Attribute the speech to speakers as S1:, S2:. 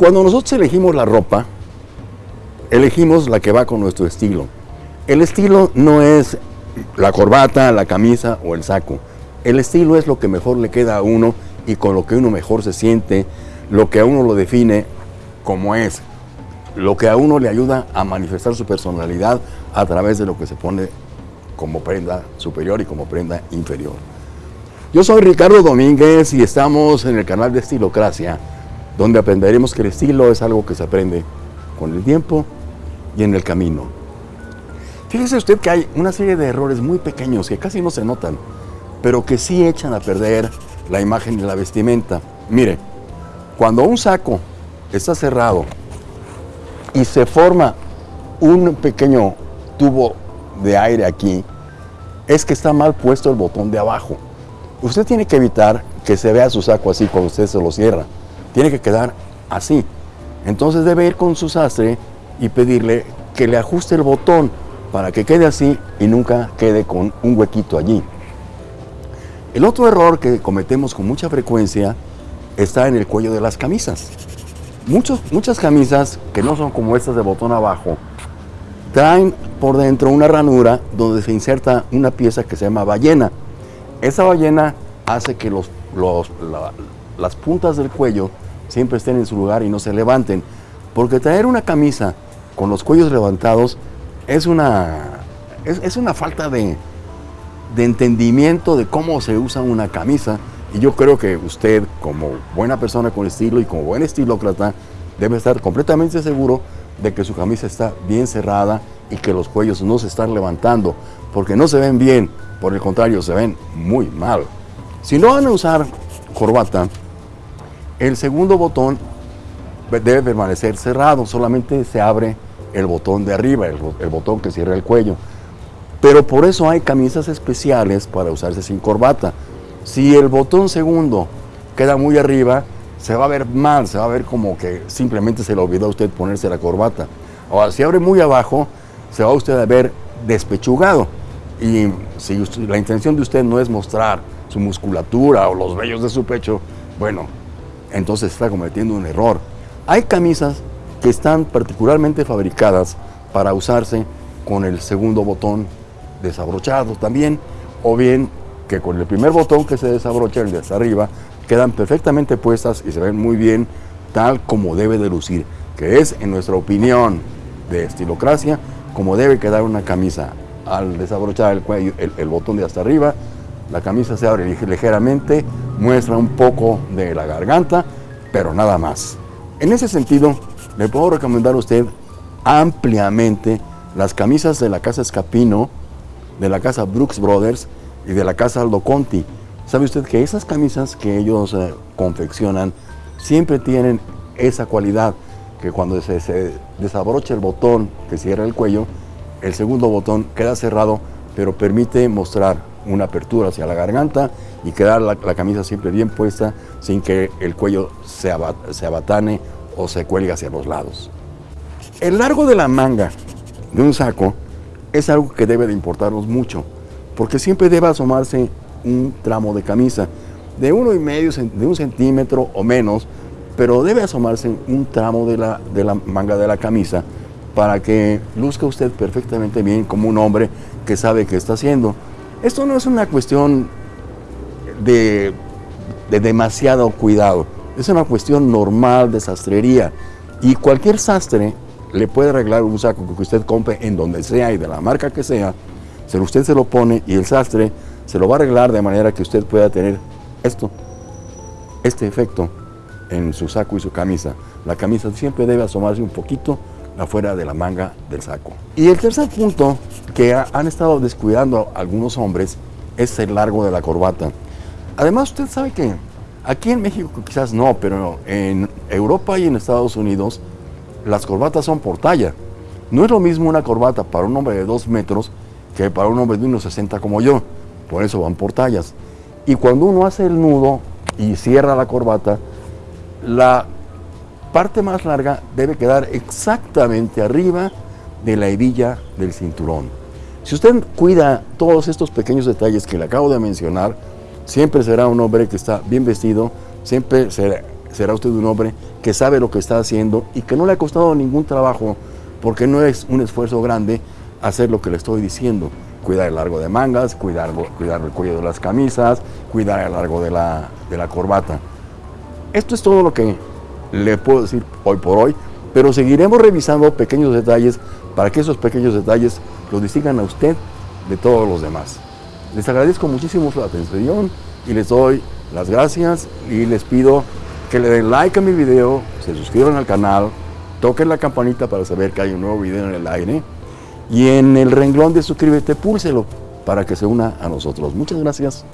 S1: Cuando nosotros elegimos la ropa, elegimos la que va con nuestro estilo. El estilo no es la corbata, la camisa o el saco. El estilo es lo que mejor le queda a uno y con lo que uno mejor se siente, lo que a uno lo define como es, lo que a uno le ayuda a manifestar su personalidad a través de lo que se pone como prenda superior y como prenda inferior. Yo soy Ricardo Domínguez y estamos en el canal de Estilocracia, donde aprenderemos que el estilo es algo que se aprende con el tiempo y en el camino. Fíjese usted que hay una serie de errores muy pequeños que casi no se notan, pero que sí echan a perder la imagen de la vestimenta. Mire, cuando un saco está cerrado y se forma un pequeño tubo de aire aquí, es que está mal puesto el botón de abajo. Usted tiene que evitar que se vea su saco así cuando usted se lo cierra. Tiene que quedar así. Entonces debe ir con su sastre y pedirle que le ajuste el botón para que quede así y nunca quede con un huequito allí. El otro error que cometemos con mucha frecuencia está en el cuello de las camisas. Muchos, muchas camisas que no son como estas de botón abajo, traen por dentro una ranura donde se inserta una pieza que se llama ballena. Esa ballena hace que los, las puntas del cuello siempre estén en su lugar y no se levanten. Porque traer una camisa con los cuellos levantados es una, es, una falta de, de entendimiento de cómo se usa una camisa y yo creo que usted, como buena persona con estilo y como buen estilócrata, debe estar completamente seguro de que su camisa está bien cerrada y que los cuellos no se están levantando, porque no se ven bien, por el contrario, se ven muy mal. Si no van a usar corbata, el segundo botón debe permanecer cerrado, solamente se abre el botón de arriba, el, botón que cierra el cuello. Pero por eso hay camisas especiales para usarse sin corbata. Si el botón segundo queda muy arriba, se va a ver mal, se va a ver como que simplemente se le olvidó a usted ponerse la corbata. Ahora, si abre muy abajo, se va usted a ver despechugado. Y si la intención de usted no es mostrar su musculatura o los vellos de su pecho, bueno, entonces está cometiendo un error. Hay camisas que están particularmente fabricadas para usarse con el segundo botón desabrochado también, o bien que con el primer botón que se desabrocha, el de hasta arriba, quedan perfectamente puestas y se ven muy bien tal como debe de lucir, que es, en nuestra opinión de estilocracia, como debe quedar una camisa. Al desabrochar el, cuello, el, botón de hasta arriba, la camisa se abre ligeramente, muestra un poco de la garganta, pero nada más. En ese sentido, le puedo recomendar a usted ampliamente las camisas de la casa Escapino, de la casa Brooks Brothers, y de la casa Aldo Conti. ¿Sabe usted que esas camisas que ellos eh, confeccionan siempre tienen esa cualidad que cuando se, desabrocha el botón que cierra el cuello, el segundo botón queda cerrado, pero permite mostrar una apertura hacia la garganta y quedar la, camisa siempre bien puesta sin que el cuello se, abatane o se cuelgue hacia los lados. El largo de la manga de un saco es algo que debe de importarnos mucho porque siempre debe asomarse un tramo de camisa de uno y medio, de un centímetro o menos, pero debe asomarse un tramo de la, de la manga de la camisa para que luzca usted perfectamente bien como un hombre que sabe qué está haciendo. Esto no es una cuestión de, de demasiado cuidado, es una cuestión normal de sastrería. Y cualquier sastre le puede arreglar un saco que usted compre en donde sea y de la marca que sea. Se usted se lo pone y el sastre se lo va a arreglar de manera que usted pueda tener esto, este efecto en su saco y su camisa. La camisa siempre debe asomarse un poquito afuera de la manga del saco. Y el tercer punto que han estado descuidando algunos hombres es el largo de la corbata. Además, usted sabe que aquí en México quizás no, pero en Europa y en Estados Unidos las corbatas son por talla. No es lo mismo una corbata para un hombre de dos metros que para un hombre de unos 60 como yo. Por eso van por tallas. Y cuando uno hace el nudo y cierra la corbata, la parte más larga debe quedar exactamente arriba de la hebilla del cinturón. Si usted cuida todos estos pequeños detalles que le acabo de mencionar, siempre será un hombre que está bien vestido, siempre será usted un hombre que sabe lo que está haciendo y que no le ha costado ningún trabajo, porque no es un esfuerzo grande hacer lo que le estoy diciendo. Cuidar el largo de mangas, cuidar, cuidar el cuello de las camisas, cuidar el largo de la, de la corbata. Esto es todo lo que le puedo decir hoy por hoy, pero seguiremos revisando pequeños detalles para que esos pequeños detalles los distingan a usted de todos los demás. Les agradezco muchísimo su atención y les doy las gracias y les pido que le den like a mi video, se suscriban al canal, toquen la campanita para saber que hay un nuevo video en el aire y en el renglón de suscríbete púlselo para que se una a nosotros. Muchas gracias.